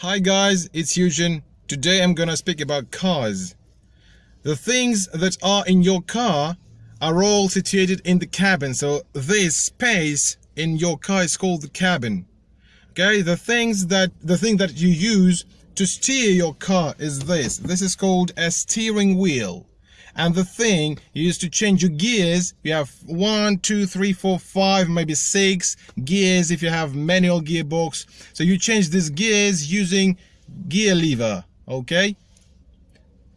Hi guys, it's Eugene. Today I'm gonna speak about cars. The things that are in your car are all situated in the cabin. So this space in your car is called the cabin. Okay, the things that the thing that you use to steer your car is this. This is called a steering wheel. And the thing you use to change your gears, you have one, two, three, four, five, maybe six gears if you have manual gearbox. So you change these gears using gear lever, okay?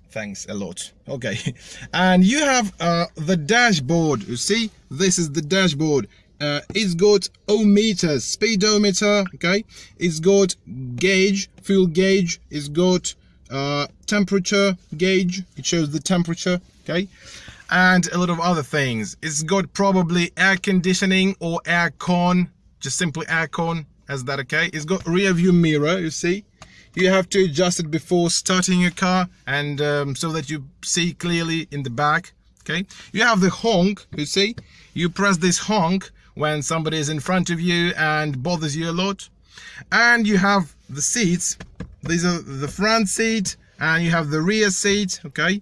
Thanks a lot. Okay. And you have uh, the dashboard. You see, this is the dashboard. Uh, it's got odometers, speedometer, okay? It's got gauge, fuel gauge. It's got uh, temperature gauge. It shows the temperature, okay? And a lot of other things. It's got probably air conditioning or air con, just simply air con, as that okay? It's got rear view mirror, you see? You have to adjust it before starting your car and um, so that you see clearly in the back, okay? You have the honk, you see? You press this honk when somebody is in front of you and bothers you a lot. And you have the seats these are the front seat and you have the rear seat okay?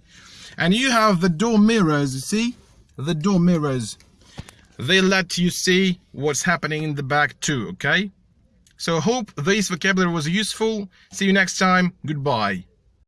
And you have the door mirrors you see? The door mirrors. They let you see what's happening in the back too okay? So hope this vocabulary was useful. See you next time. Goodbye